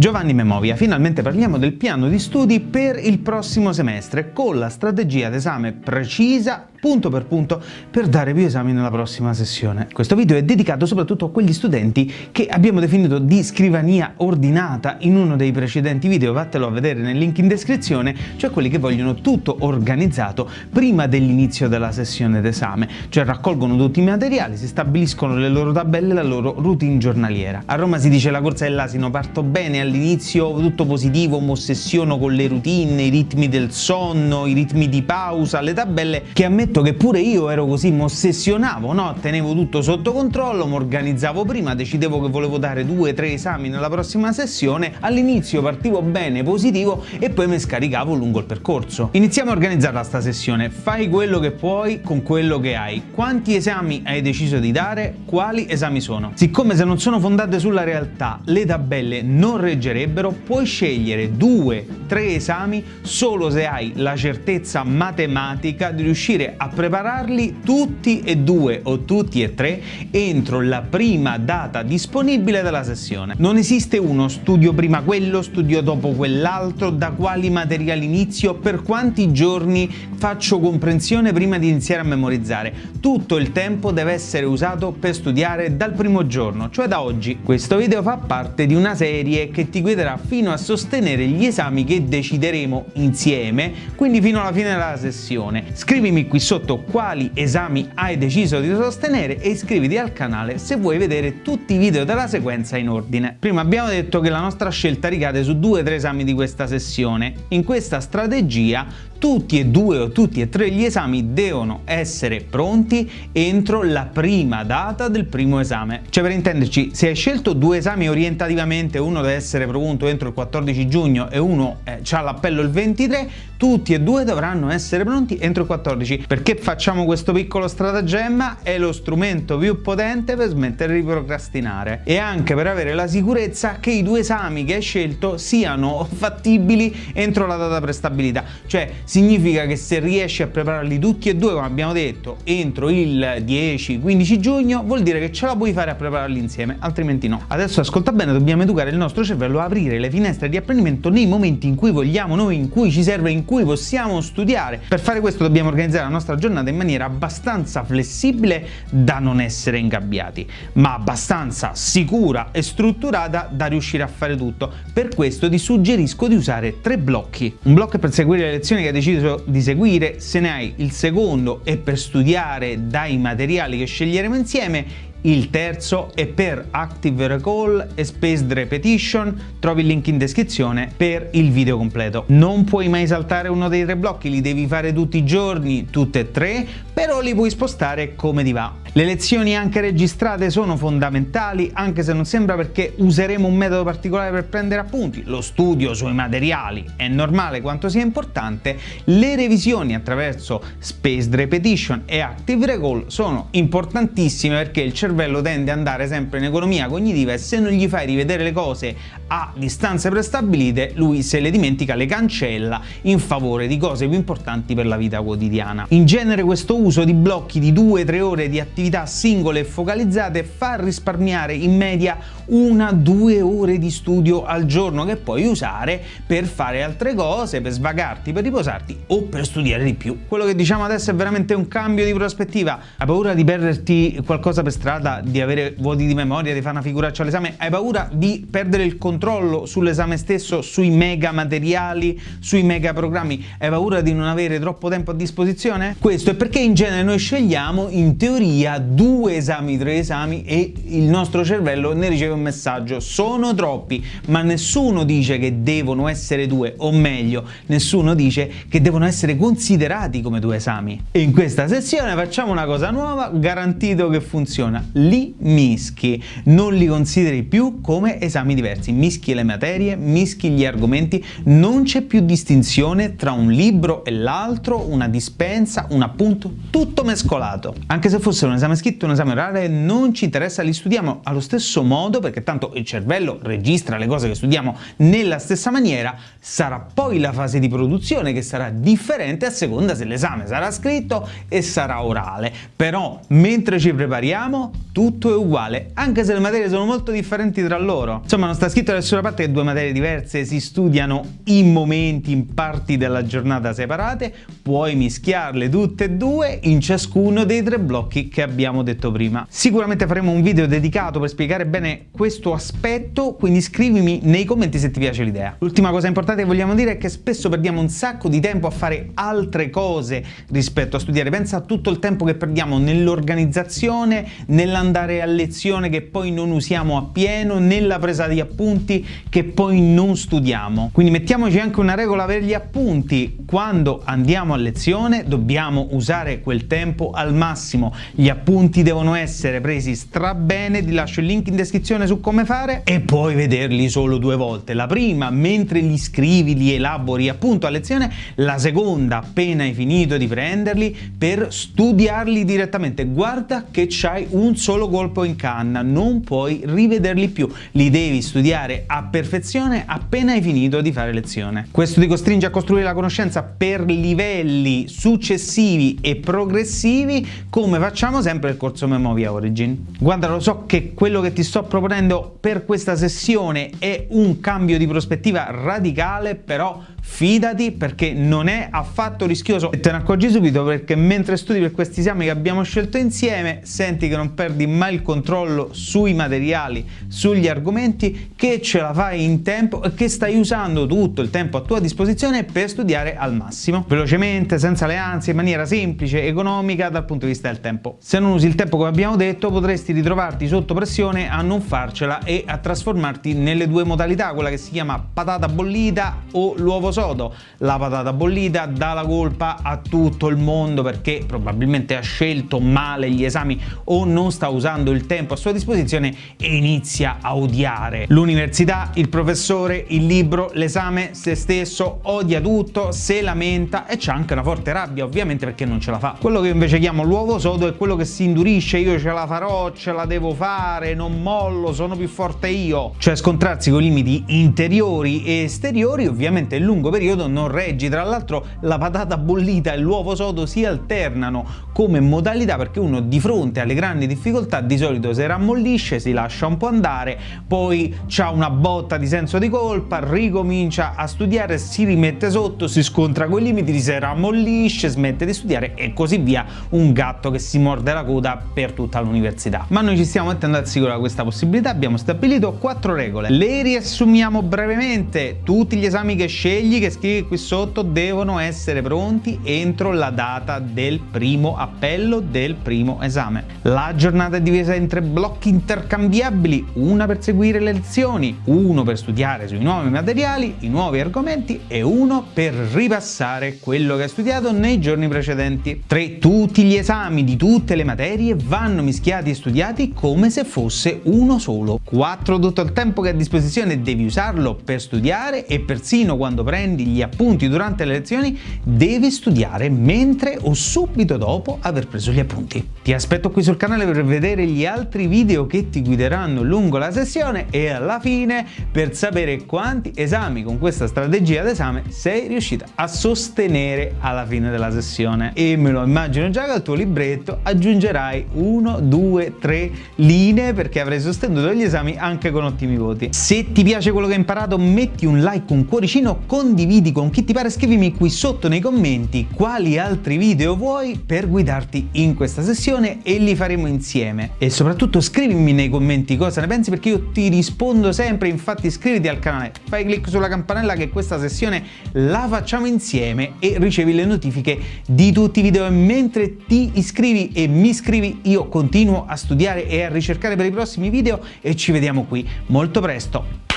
Giovanni Memovia, finalmente parliamo del piano di studi per il prossimo semestre con la strategia d'esame precisa punto per punto per dare più esami nella prossima sessione. Questo video è dedicato soprattutto a quegli studenti che abbiamo definito di scrivania ordinata in uno dei precedenti video, vattelo a vedere nel link in descrizione, cioè quelli che vogliono tutto organizzato prima dell'inizio della sessione d'esame, cioè raccolgono tutti i materiali, si stabiliscono le loro tabelle e la loro routine giornaliera. A Roma si dice la corsa dell'asino, parto bene all'inizio, tutto positivo, mi ossessiono con le routine, i ritmi del sonno, i ritmi di pausa, le tabelle che a me ammetto che pure io ero così, mi ossessionavo, no? tenevo tutto sotto controllo, mi organizzavo prima, decidevo che volevo dare due o tre esami nella prossima sessione, all'inizio partivo bene, positivo e poi mi scaricavo lungo il percorso. Iniziamo a organizzarla sta sessione, fai quello che puoi con quello che hai. Quanti esami hai deciso di dare? Quali esami sono? Siccome se non sono fondate sulla realtà le tabelle non reggerebbero, puoi scegliere due, tre esami solo se hai la certezza matematica di riuscire a prepararli tutti e due o tutti e tre entro la prima data disponibile della sessione. Non esiste uno studio prima quello, studio dopo quell'altro, da quali materiali inizio, per quanti giorni faccio comprensione prima di iniziare a memorizzare. Tutto il tempo deve essere usato per studiare dal primo giorno, cioè da oggi. Questo video fa parte di una serie che ti guiderà fino a sostenere gli esami che decideremo insieme, quindi fino alla fine della sessione. Scrivimi qui sotto quali esami hai deciso di sostenere e iscriviti al canale se vuoi vedere tutti i video della sequenza in ordine. Prima abbiamo detto che la nostra scelta ricade su due o tre esami di questa sessione. In questa strategia tutti e due o tutti e tre gli esami devono essere pronti entro la prima data del primo esame. Cioè per intenderci, se hai scelto due esami orientativamente, uno deve essere pronto entro il 14 giugno e uno eh, ha l'appello il 23, tutti e due dovranno essere pronti entro il 14. Perché facciamo questo piccolo stratagemma? È lo strumento più potente per smettere di procrastinare e anche per avere la sicurezza che i due esami che hai scelto siano fattibili entro la data prestabilita. Cioè significa che se riesci a prepararli tutti e due, come abbiamo detto, entro il 10-15 giugno, vuol dire che ce la puoi fare a prepararli insieme, altrimenti no. Adesso ascolta bene, dobbiamo educare il nostro cervello a aprire le finestre di apprendimento nei momenti in cui vogliamo noi, in cui ci serve, in cui possiamo studiare. Per fare questo dobbiamo organizzare la nostra giornata in maniera abbastanza flessibile da non essere ingabbiati, ma abbastanza sicura e strutturata da riuscire a fare tutto. Per questo ti suggerisco di usare tre blocchi. Un blocco per seguire le lezioni che deciso di seguire, se ne hai il secondo è per studiare dai materiali che sceglieremo insieme il terzo è per Active Recall e Spaced Repetition, trovi il link in descrizione per il video completo. Non puoi mai saltare uno dei tre blocchi, li devi fare tutti i giorni, tutte e tre, però li puoi spostare come ti va. Le lezioni anche registrate sono fondamentali, anche se non sembra perché useremo un metodo particolare per prendere appunti. Lo studio sui materiali è normale quanto sia importante, le revisioni attraverso Spaced Repetition e Active Recall sono importantissime perché il cervello cervello tende ad andare sempre in economia cognitiva e se non gli fai rivedere le cose a distanze prestabilite, lui se le dimentica le cancella in favore di cose più importanti per la vita quotidiana. In genere questo uso di blocchi di 2-3 ore di attività singole e focalizzate fa risparmiare in media una-due ore di studio al giorno che puoi usare per fare altre cose, per svagarti, per riposarti o per studiare di più. Quello che diciamo adesso è veramente un cambio di prospettiva. Hai paura di perderti qualcosa per strada? Strada di avere vuoti di memoria, di fare una figuraccia all'esame, hai paura di perdere il controllo sull'esame stesso, sui mega materiali, sui mega programmi, hai paura di non avere troppo tempo a disposizione? Questo è perché in genere noi scegliamo in teoria due esami, tre esami e il nostro cervello ne riceve un messaggio, sono troppi, ma nessuno dice che devono essere due, o meglio, nessuno dice che devono essere considerati come due esami. E in questa sessione facciamo una cosa nuova, garantito che funziona li mischi, non li consideri più come esami diversi, mischi le materie, mischi gli argomenti, non c'è più distinzione tra un libro e l'altro, una dispensa, un appunto, tutto mescolato. Anche se fosse un esame scritto, un esame orale, non ci interessa, li studiamo allo stesso modo perché tanto il cervello registra le cose che studiamo nella stessa maniera, sarà poi la fase di produzione che sarà differente a seconda se l'esame sarà scritto e sarà orale, però mentre ci prepariamo tutto è uguale, anche se le materie sono molto differenti tra loro. Insomma non sta scritto da nessuna parte che due materie diverse si studiano in momenti, in parti della giornata separate, puoi mischiarle tutte e due in ciascuno dei tre blocchi che abbiamo detto prima. Sicuramente faremo un video dedicato per spiegare bene questo aspetto, quindi scrivimi nei commenti se ti piace l'idea. L'ultima cosa importante che vogliamo dire è che spesso perdiamo un sacco di tempo a fare altre cose rispetto a studiare. Pensa a tutto il tempo che perdiamo nell'organizzazione, nell'andare a lezione che poi non usiamo appieno, nella presa di appunti che poi non studiamo. Quindi mettiamoci anche una regola per gli appunti. Quando andiamo a lezione dobbiamo usare quel tempo al massimo. Gli appunti devono essere presi strabene, ti lascio il link in descrizione su come fare e puoi vederli solo due volte. La prima mentre li scrivi, li elabori appunto a lezione, la seconda appena hai finito di prenderli per studiarli direttamente. Guarda che c'hai un solo colpo in canna, non puoi rivederli più, li devi studiare a perfezione appena hai finito di fare lezione. Questo ti costringe a costruire la conoscenza per livelli successivi e progressivi come facciamo sempre nel corso Memovia Origin. Guarda lo so che quello che ti sto proponendo per questa sessione è un cambio di prospettiva radicale però fidati perché non è affatto rischioso e te ne accorgi subito perché mentre studi per questi esami che abbiamo scelto insieme senti che non perdi mai il controllo sui materiali, sugli argomenti, che ce la fai in tempo e che stai usando tutto il tempo a tua disposizione per studiare al massimo, velocemente, senza le ansie, in maniera semplice, economica dal punto di vista del tempo. Se non usi il tempo come abbiamo detto potresti ritrovarti sotto pressione a non farcela e a trasformarti nelle due modalità, quella che si chiama patata bollita o l'uovo sodo. La patata bollita dà la colpa a tutto il mondo perché probabilmente ha scelto male gli esami o non sta usando il tempo a sua disposizione e inizia a odiare l'università, il professore, il libro, l'esame, se stesso, odia tutto, se lamenta e c'è anche una forte rabbia ovviamente perché non ce la fa. Quello che invece chiamo l'uovo sodo è quello che si indurisce, io ce la farò, ce la devo fare, non mollo, sono più forte io. Cioè scontrarsi con limiti interiori e esteriori ovviamente nel lungo periodo non reggi, tra l'altro la patata bollita e l'uovo sodo si alternano come modalità perché uno di fronte alle grandi difficoltà di solito si rammollisce, si lascia un po' andare, poi ha una botta di senso di colpa, ricomincia a studiare, si rimette sotto, si scontra con i limiti, si rammollisce, smette di studiare e così via, un gatto che si morde la coda per tutta l'università. Ma noi ci stiamo mettendo al sicuro da questa possibilità, abbiamo stabilito quattro regole. Le riassumiamo brevemente, tutti gli esami che scegli, che scrivi qui sotto, devono essere pronti entro la data del primo appello del primo esame. La giornata è divisa in tre blocchi intercambiabili, una per seguire le lezioni, uno per studiare sui nuovi materiali, i nuovi argomenti e uno per ripassare quello che hai studiato nei giorni precedenti. 3. Tutti gli esami di tutte le materie vanno mischiati e studiati come se fosse uno solo. 4. Tutto il tempo che hai a disposizione devi usarlo per studiare e persino quando prendi gli appunti durante le lezioni devi studiare mentre o subito dopo aver preso gli appunti. Ti aspetto qui sul canale per vedere gli altri video che ti guideranno lungo la sessione e alla fine per sapere quanti esami con questa strategia d'esame sei riuscita a sostenere alla fine della sessione. E me lo immagino già che al tuo libretto aggiungerai 1, 2, 3 linee perché avrai sostenuto gli esami anche con ottimi voti. Se ti piace quello che hai imparato metti un like, un cuoricino, condividi con chi ti pare, scrivimi qui sotto nei commenti quali altri video vuoi per guidarti in questa sessione e li faremo insieme. E soprattutto scrivimi nei commenti cosa ne pensi perché io ti rispondo sempre, infatti iscriviti al canale, fai clic sulla campanella che questa sessione la facciamo insieme e ricevi le notifiche di tutti i video e mentre ti iscrivi e mi iscrivi io continuo a studiare e a ricercare per i prossimi video e ci vediamo qui molto presto.